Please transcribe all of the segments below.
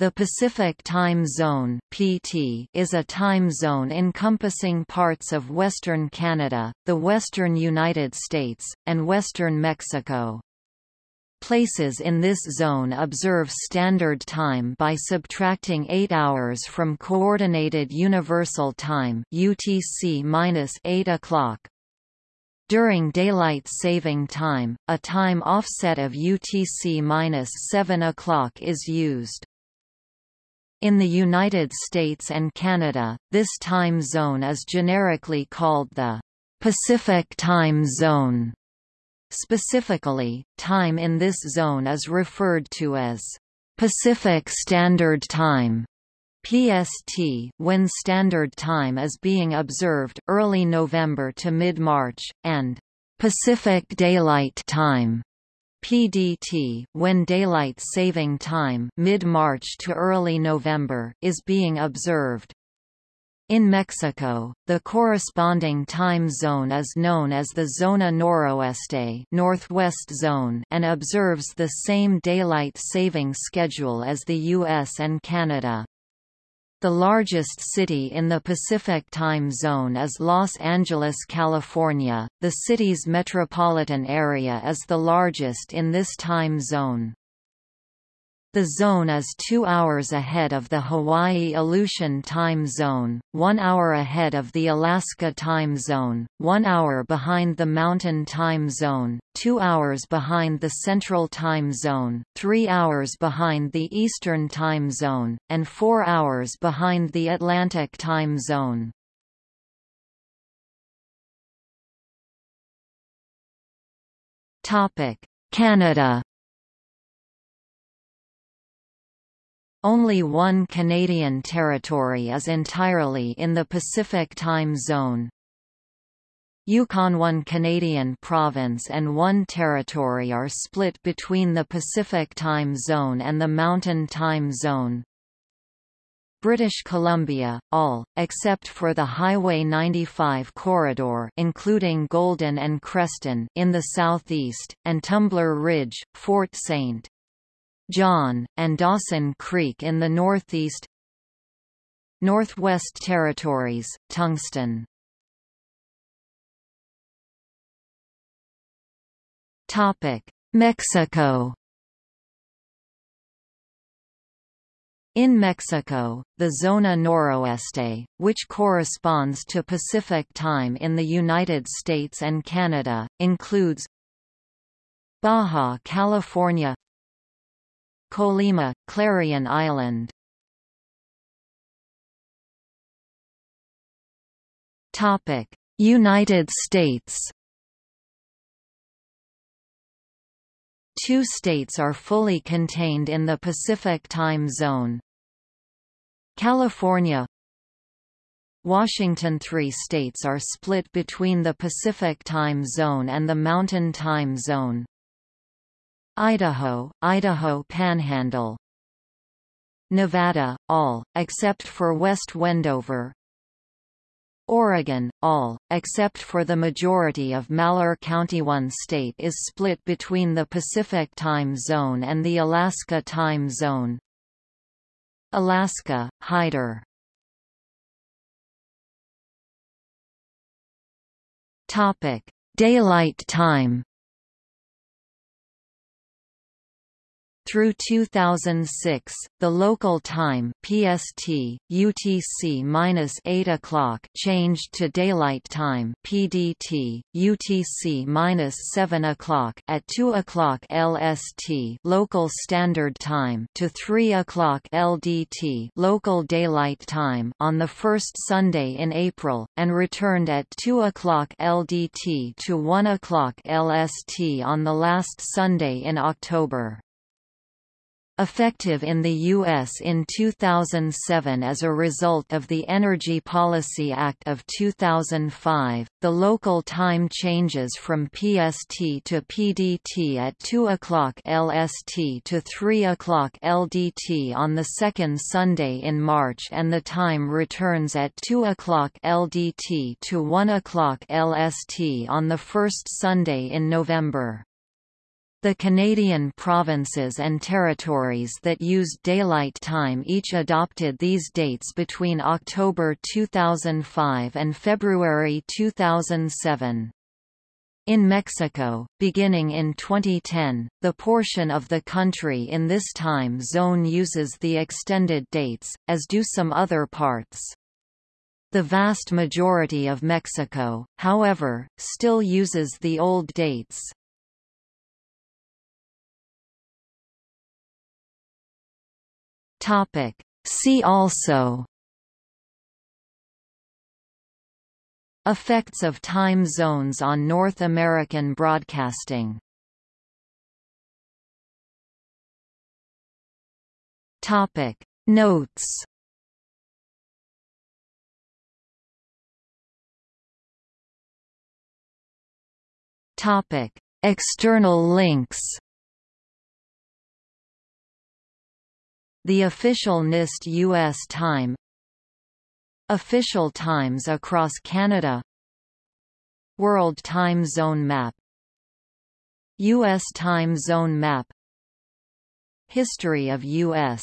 The Pacific Time Zone (PT) is a time zone encompassing parts of western Canada, the western United States, and western Mexico. Places in this zone observe Standard Time by subtracting 8 hours from Coordinated Universal Time (UTC-8 o'clock). During Daylight Saving Time, a time offset of UTC-7 o'clock is used. In the United States and Canada, this time zone is generically called the Pacific Time Zone. Specifically, time in this zone is referred to as Pacific Standard Time. PST when Standard Time is being observed early November to mid-March, and Pacific Daylight Time PDT when daylight saving time mid-March to early November is being observed. In Mexico, the corresponding time zone is known as the Zona Noroeste Northwest Zone and observes the same daylight saving schedule as the US and Canada. The largest city in the Pacific time zone is Los Angeles, California. The city's metropolitan area is the largest in this time zone. The zone is two hours ahead of the Hawaii Aleutian Time Zone, one hour ahead of the Alaska Time Zone, one hour behind the Mountain Time Zone, two hours behind the Central Time Zone, three hours behind the Eastern Time Zone, and four hours behind the Atlantic Time Zone. Canada Only one Canadian territory is entirely in the Pacific Time Zone. Yukon one Canadian province and one territory are split between the Pacific Time Zone and the Mountain Time Zone. British Columbia, all, except for the Highway 95 corridor including Golden and Creston in the southeast, and Tumbler Ridge, Fort St. John, and Dawson Creek in the northeast Northwest Territories, Tungsten. Mexico In Mexico, the Zona Noroeste, which corresponds to Pacific Time in the United States and Canada, includes Baja California Colima, Clarion Island United States Two states are fully contained in the Pacific Time Zone. California Washington Three states are split between the Pacific Time Zone and the Mountain Time Zone. Idaho, Idaho Panhandle Nevada, all, except for West Wendover Oregon, all, except for the majority of Malheur County. One state is split between the Pacific Time Zone and the Alaska Time Zone. Alaska, Hyder Daylight time Through 2006, the local time (PST) UTC-8 o'clock changed to daylight time (PDT) UTC-7 o'clock at 2 o'clock LST (local standard time) to 3 o'clock LDT (local daylight time) on the first Sunday in April, and returned at 2 o'clock LDT to 1 o'clock LST on the last Sunday in October. Effective in the U.S. in 2007 as a result of the Energy Policy Act of 2005, the local time changes from PST to PDT at 2 o'clock LST to 3 o'clock LDT on the second Sunday in March and the time returns at 2 o'clock LDT to 1 o'clock LST on the first Sunday in November. The Canadian provinces and territories that used daylight time each adopted these dates between October 2005 and February 2007. In Mexico, beginning in 2010, the portion of the country in this time zone uses the extended dates, as do some other parts. The vast majority of Mexico, however, still uses the old dates. Topic. See also Effects of time zones on North American broadcasting Topic Notes Topic External links The official NIST U.S. time Official times across Canada World Time Zone Map U.S. Time Zone Map History of U.S.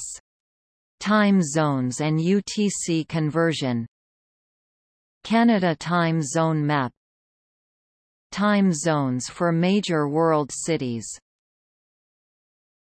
Time Zones and UTC conversion Canada Time Zone Map Time zones for major world cities